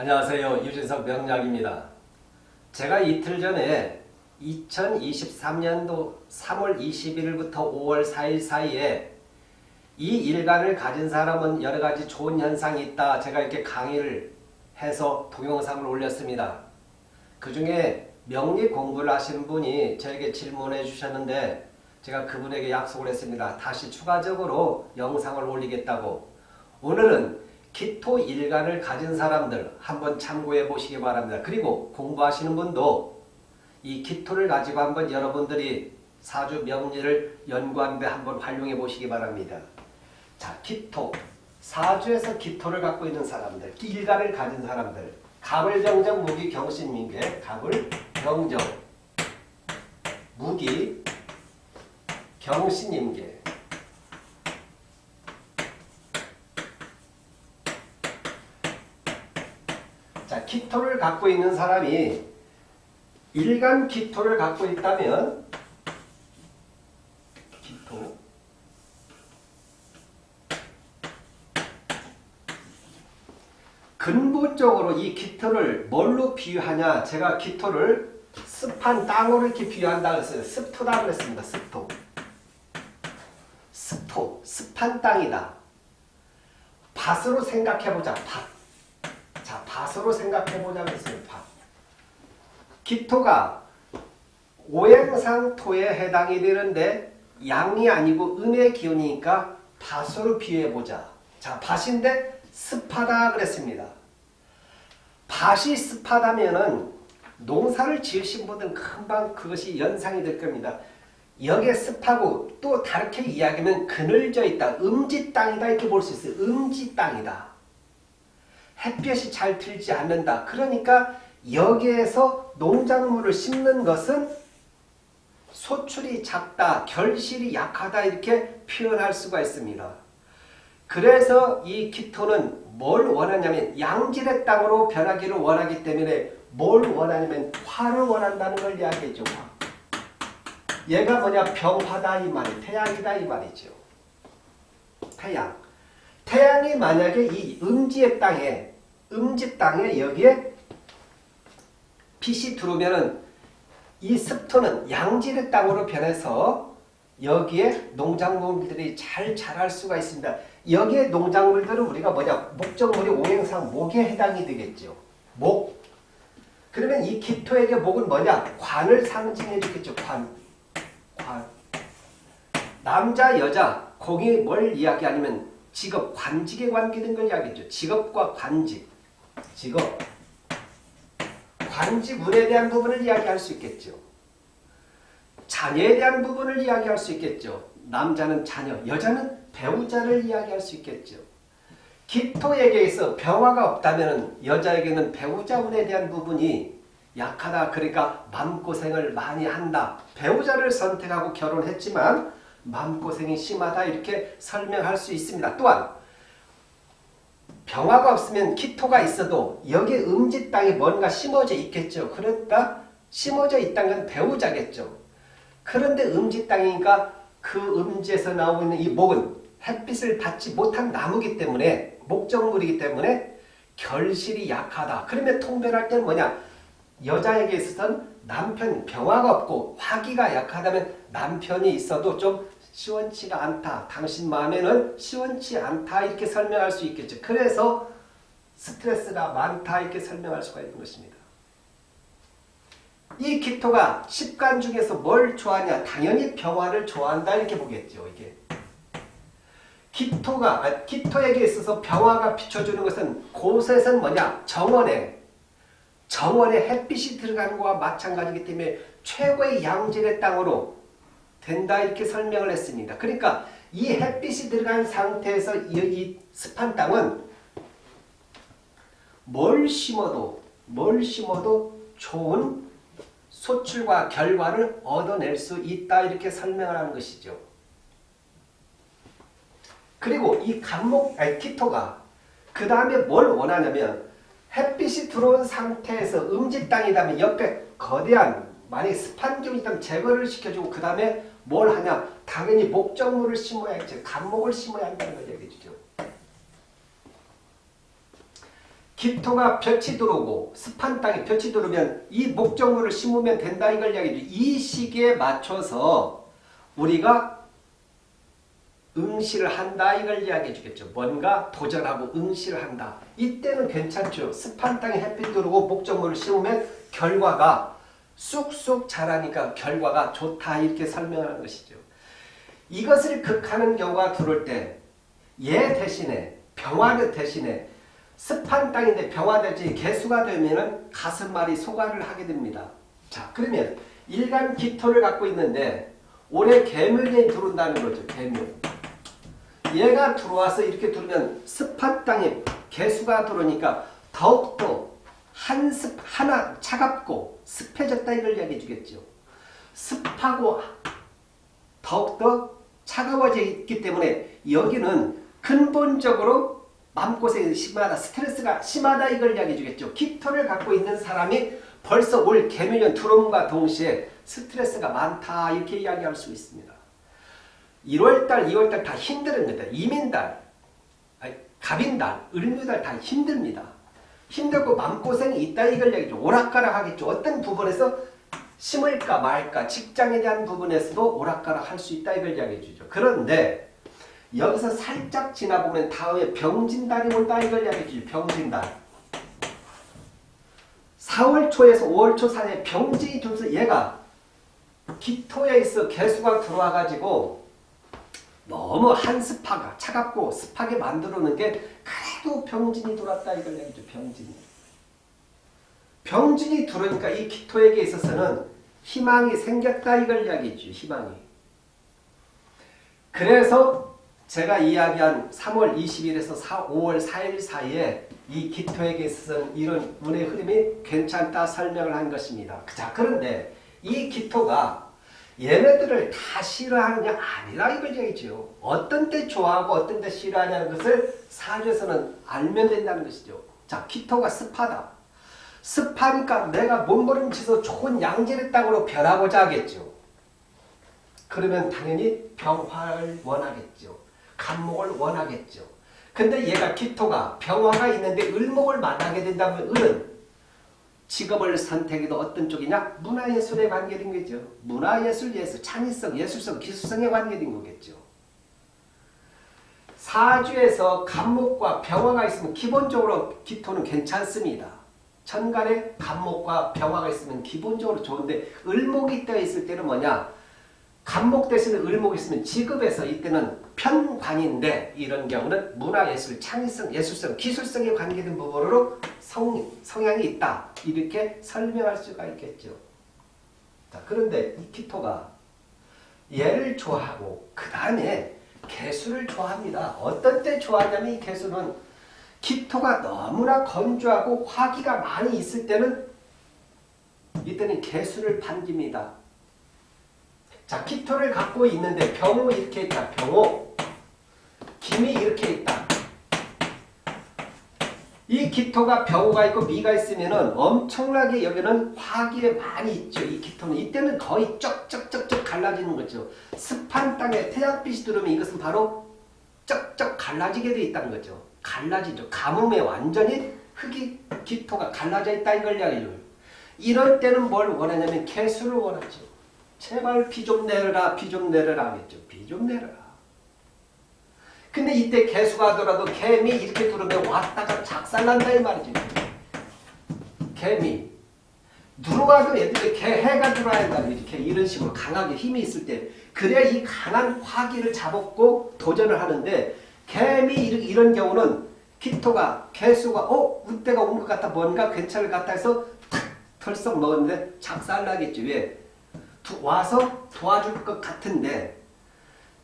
안녕하세요. 유진석 명약입니다. 제가 이틀 전에 2023년도 3월 21일부터 5월 4일 사이에 이 일간을 가진 사람은 여러 가지 좋은 현상이 있다. 제가 이렇게 강의를 해서 동영상을 올렸습니다. 그 중에 명리 공부를 하시는 분이 저에게 질문해 주셨는데 제가 그분에게 약속을 했습니다. 다시 추가적으로 영상을 올리겠다고. 오늘은 기토 일간을 가진 사람들 한번 참고해 보시기 바랍니다. 그리고 공부하시는 분도 이 기토를 가지고 한번 여러분들이 사주 명리를 연구하는데 한번 활용해 보시기 바랍니다. 자, 기토. 사주에서 기토를 갖고 있는 사람들, 일간을 가진 사람들. 갑을 병정 무기 경신민계, 갑을 병정 무기 경신임계 자, 기토를 갖고 있는 사람이 일간 기토를 갖고 있다면 기토 근본적으로 이 기토를 뭘로 비유하냐 제가 기토를 습한 땅으로 이렇게 비유한다 그랬어요. 습토다 그랬습니다. 습토 습토 습한 땅이다. 밭으로 생각해보자. 밭 자, 밭으로 생각해보자 그랬어요. 밭. 기토가 오행상토에 해당이 되는데 양이 아니고 음의 기운이니까 밭으로 비유해보자. 자, 밭인데 습하다 그랬습니다. 밭이 습하다면은 농사를 지으신 분들은 금방 그것이 연상이 될 겁니다. 여기에 습하고 또 다르게 이야기하면 그늘져 있다. 음지 땅이다 이렇게 볼 수 있어요. 음지 땅이다. 햇볕이 잘 들지 않는다. 그러니까 여기에서 농작물을 심는 것은 소출이 작다, 결실이 약하다 이렇게 표현할 수가 있습니다. 그래서 이 기토는 뭘 원하냐면 양질의 땅으로 변하기를 원하기 때문에 뭘 원하냐면 화를 원한다는 걸 이야기해줘. 얘가 뭐냐 병화다 이 말이 태양이다 이 말이죠. 태양. 태양이 만약에 이 음지의 땅에 음지 땅에 여기에 빛이 들어오면은 이 습토는 양질의 땅으로 변해서 여기에 농작물들이 잘 자랄 수가 있습니다. 여기에 농작물들은 우리가 뭐냐 목적물이 오행상 목에 해당이 되겠죠. 목. 그러면 이 기토에게 목은 뭐냐 관을 상징해 주겠죠. 관. 관. 남자 여자 거기 뭘 이야기하냐면 직업 관직에 관계된 걸 이야기했죠. 직업과 관직. 직업. 관직운에 대한 부분을 이야기할 수 있겠죠. 자녀에 대한 부분을 이야기할 수 있겠죠. 남자는 자녀, 여자는 배우자를 이야기할 수 있겠죠. 기토에게서 병화가 없다면 여자에게는 배우자운에 대한 부분이 약하다. 그러니까 마음고생을 많이 한다. 배우자를 선택하고 결혼했지만 마음고생이 심하다. 이렇게 설명할 수 있습니다. 또한 병화가 없으면 기토가 있어도 여기 음지 땅에 뭔가 심어져 있겠죠. 그러니까 심어져 있다는 건 배우자겠죠. 그런데 음지 땅이니까 그 음지에서 나오고 있는 이 목은 햇빛을 받지 못한 나무기 때문에 목적물이기 때문에 결실이 약하다. 그러면 통변할 때는 뭐냐? 여자에게 있어서는 남편 병화가 없고 화기가 약하다면 남편이 있어도 좀 시원치가 않다. 당신 마음에는 시원치 않다. 이렇게 설명할 수 있겠죠. 그래서 스트레스가 많다. 이렇게 설명할 수가 있는 것입니다. 이 기토가 십간 중에서 뭘 좋아하냐? 당연히 병화를 좋아한다. 이렇게 보겠죠. 이게. 기토가, 아, 기토에게 있어서 병화가 비춰주는 것은 곳에서는 뭐냐? 정원에. 정원에 햇빛이 들어가는 것과 마찬가지이기 때문에 최고의 양질의 땅으로 된다 이렇게 설명을 했습니다. 그러니까 이 햇빛이 들어간 상태에서 이, 이 습한 땅은 뭘 심어도 뭘 심어도 좋은 소출과 결과를 얻어낼 수 있다 이렇게 설명을 하는 것이죠. 그리고 이 간목 아니 키토가 그 다음에 뭘 원하냐면 햇빛이 들어온 상태에서 음지 땅이라면 옆에 거대한 만약에 습한 기운이 있다면 제거를 시켜주고 그 다음에 뭘 하냐 당연히 목적물을 심어야지 간목을 심어야 한다는 걸 얘기해 주죠. 기토가 볕이 들어오고 습한 땅에 볕이 들어오면 이 목적물을 심으면 된다 이걸 이야기죠. 이 시기에 맞춰서 우리가 응시를 한다 이걸 이야기해 주겠죠. 뭔가 도전하고 응시를 한다. 이때는 괜찮죠. 습한 땅에 햇빛 들어오고 목적물을 심으면 결과가 쑥쑥 자라니까 결과가 좋다 이렇게 설명하는 것이죠. 이것을 극하는 경우가 들어올 때얘 대신에 병화를 대신에 습한 땅인데 병화되지 개수가 되면은 가슴말이 소가를 하게 됩니다. 자 그러면 일간 기토를 갖고 있는데 올해 개묘년이 들어온다는 거죠. 개묘. 얘가 들어와서 이렇게 들어오면 습한 땅에 개수가 들어오니까 더욱더 한습 하나 차갑고 습해졌다 이걸 이야기해 주겠죠. 습하고 더욱더 차가워져 있기 때문에 여기는 근본적으로 마음고생이 심하다, 스트레스가 심하다 이걸 이야기해 주겠죠. 기토를 갖고 있는 사람이 벌써 올 개묘년 들어옴과 동시에 스트레스가 많다 이렇게 이야기할 수 있습니다. 1월달, 2월달 다 힘듭니다. 이민달, 갑인달, 을묘달 다 힘듭니다. 힘들고 마음고생이 있다 이걸 얘기죠. 오락가락 하겠죠. 어떤 부분에서 심을까 말까 직장에 대한 부분에서도 오락가락 할 수 있다 이걸 이야기해 주죠. 그런데 여기서 살짝 지나보면 다음에 병진달이 온다 이걸 이야기해 주죠. 병진달. 4월 초에서 5월 초 사이에 병진이 들면서 얘가 기토에 있어 개수가 들어와 가지고 너무 한습하가 차갑고 습하게 만들어 놓은 게 그래도 병진이 들어왔다 이걸 얘기죠. 병진이. 병진이 들어오니까 이 기토에게 있어서는 희망이 생겼다 이걸 이야기죠. 희망이. 그래서 제가 이야기한 3월 20일에서 4, 5월 4일 사이에 이 기토에게 있어서는 이런 운의 흐름이 괜찮다 설명을 한 것입니다. 자 그런데 이 기토가 얘네들을 다 싫어하느냐 아니라 이걸 얘기죠. 어떤 때 좋아하고 어떤 때 싫어하냐는 것을 사주에서는 알면 된다는 것이죠. 자 기토가 습하다. 습하니까 내가 몸부림치서 좋은 양질의 땅으로 변하고자 하겠죠. 그러면 당연히 병화를 원하겠죠. 간목을 원하겠죠. 근데 얘가 기토가 병화가 있는데 을목을 만나게 된다면 을은 직업을 선택해도 어떤 쪽이냐? 문화예술에 관계된 거죠. 문화예술, 예술, 창의성, 예술성, 기술성에 관계된 거겠죠. 사주에서 간목과 병화가 있으면 기본적으로 기토는 괜찮습니다. 천간에 간목과 병화가 있으면 기본적으로 좋은데 을목이 떠 있을 때는 뭐냐? 간목 대신에 을목이 있으면 직업에서 이때는 편관인데 이런 경우는 문화예술, 창의성, 예술성, 기술성에 관계된 부분으로 성, 성향이 있다. 이렇게 설명할 수가 있겠죠. 자, 그런데 이 키토가 얘를 좋아하고 그 다음에 개수를 좋아합니다. 어떤 때 좋아하냐면 이 개수는 기토가 너무나 건조하고 화기가 많이 있을 때는 이때는 개수를 반깁니다. 자, 기토를 갖고 있는데 병호 이렇게 있다. 병호. 김이 이렇게 있다. 이 기토가 병호가 있고 미가 있으면은 엄청나게 여기는 화기에 많이 있죠. 이 기토는. 이때는 거의 쩍쩍쩍쩍 갈라지는 거죠. 습한 땅에 태양빛이 들어오면 이것은 바로 쩍쩍 갈라지게 돼 있다는 거죠. 갈라지죠. 가뭄에 완전히 흙이 기토가 갈라져 있다 이걸 이야기해요. 이럴 때는 뭘 원하냐면 개수를 원하죠. 제발 비 좀 내려라 비 좀 내려라 하겠죠. 비 좀 내려라. 근데 이때 개수가 하더라도 개미 이렇게 들어오면 왔다가 작살난다 이 말이지. 개미. 누르가도 애들이 개 해가 들어야 한다. 이렇게 이런 식으로 강하게 힘이 있을 때 그래야 이 강한 화기를 잡았고 도전을 하는데 개미 이런 경우는 기토가 개수가 어? 우때가 온 것 같다 뭔가 괜찮을 것 같아 해서 탁 털썩 먹었는데 작살나겠지. 왜? 와서 도와줄 것 같은데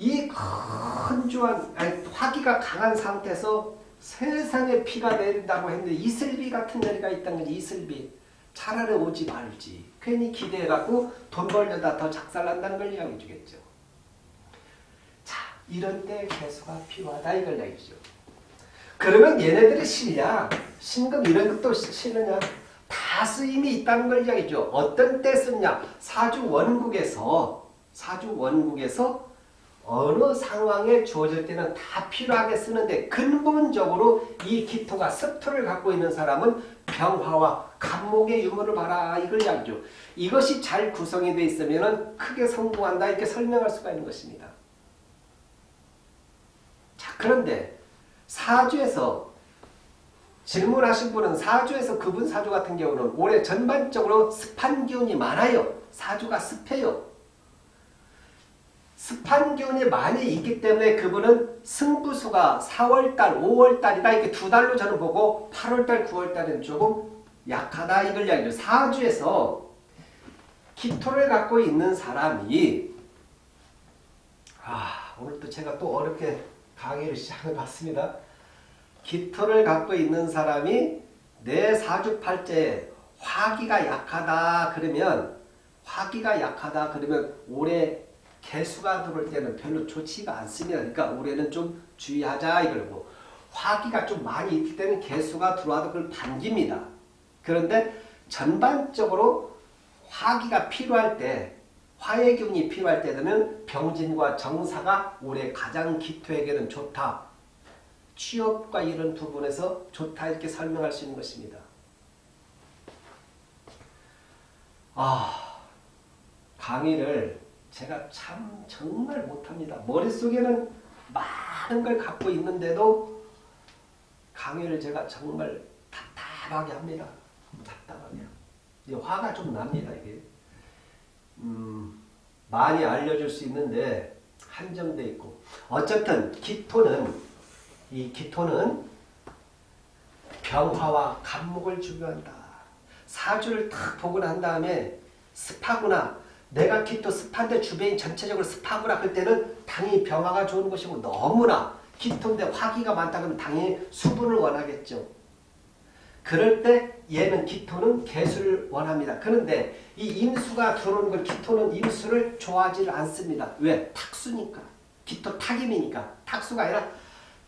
이 건조한 화기가 강한 상태에서 세상에 비가 내린다고 했는데 이슬비 같은 내리가 있다는 거지 이슬비. 차라리 오지 말지. 괜히 기대해갖고 돈 벌려다 더 작살난다는 걸 이야기해 주겠죠. 자 이런 때 개수가 필요하다 이걸 얘기죠. 그러면 얘네들이 실냐 신금 이런 것도 실느냐? 다 쓰임이 있다는 걸 이야기죠. 어떤 때 쓰냐? 사주 원국에서 사주 원국에서 어느 상황에 주어질 때는 다 필요하게 쓰는데 근본적으로 이 기토가 습토를 갖고 있는 사람은 병화와 간목의 유무를 봐라 이걸 이야기죠. 이것이 잘 구성이 되어 있으면 크게 성공한다 이렇게 설명할 수가 있는 것입니다. 자 그런데 사주에서 질문하신 분은 사주에서 그분 사주 같은 경우는 올해 전반적으로 습한 기운이 많아요. 사주가 습해요. 습한 기운이 많이 있기 때문에 그분은 승부수가 4월달, 5월달이다. 이렇게 두 달로 저는 보고 8월달, 9월달은 조금 약하다. 이걸 이야기죠. 사주에서 기토를 갖고 있는 사람이 아 오늘 또 제가 또 어렵게 강의를 시작해 봤습니다. 기토를 갖고 있는 사람이 내 사주팔자에 화기가 약하다 그러면 화기가 약하다 그러면 올해 개수가 들어올 때는 별로 좋지가 않습니다. 그러니까 올해는 좀 주의하자 이걸고 화기가 좀 많이 있기 때문에 개수가 들어와도 그걸 반깁니다. 그런데 전반적으로 화기가 필요할 때 화의 기운이 필요할 때는 병진과 정사가 올해 가장 기토에게는 좋다. 취업과 이런 부분에서 좋다 이렇게 설명할 수 있는 것입니다. 아 강의를 제가 참 정말 못합니다. 머릿속에는 많은 걸 갖고 있는데도 강의를 제가 정말 답답하게 합니다. 답답하게. 화가 좀 납니다. 이게 음, 많이 알려줄 수 있는데 한정돼 있고 어쨌든 기토는 이 기토는 병화와 간목을 중요한다. 사주를 탁 보고 난 다음에 습하구나. 내가 기토 습한데 주변이 전체적으로 습하구나. 그럴 때는 당연히 병화가 좋은 것이고 너무나 기토인데 화기가 많다 그러면 당연히 수분을 원하겠죠. 그럴 때 얘는 기토는 개수를 원합니다. 그런데 이 임수가 들어오는 걸 기토는 임수를 좋아하지 않습니다. 왜? 탁수니까. 기토 탁임이니까. 탁수가 아니라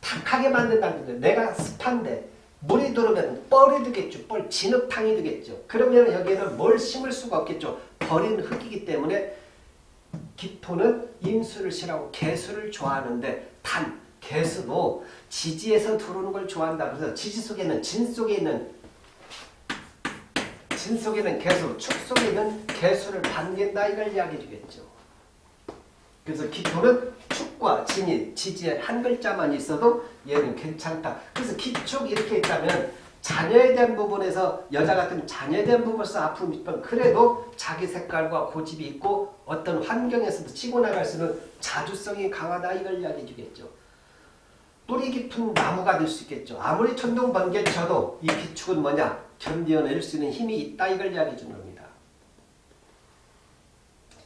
탁하게 만든다는 거죠. 내가 습한데 물이 들어오면 뻘이 되겠죠. 뻘 진흙탕이 되겠죠. 그러면 여기에는 뭘 심을 수가 없겠죠. 버린 흙이기 때문에 기토는 임수를 싫어하고 개수를 좋아하는데 단 개수도 지지에서 들어오는 걸 좋아한다. 그래서 지지 속에는 진 속에 있는 진 속에는 개수, 축 속에 있는 개수를 반긴다 이걸 이야기해 주겠죠. 그래서 기토는 축과 진이, 지지에 한 글자만 있어도 얘는 괜찮다. 그래서 기축 이렇게 있다면 자녀에 대한 부분에서 여자 같은 자녀에 대한 부분에서 아픔이 있지만 그래도 자기 색깔과 고집이 있고 어떤 환경에서도 치고 나갈 수 있는 자주성이 강하다 이걸 이야기해 주겠죠. 뿌리 깊은 나무가 될 수 있겠죠. 아무리 천둥 번개 쳐도 이 기축은 뭐냐? 견뎌낼 수 있는 힘이 있다 이걸 이야기해 주는 겁니다.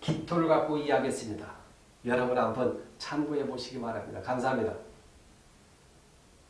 기토를 갖고 이야기했습니다. 여러분 한번 참고해 보시기 바랍니다. 감사합니다.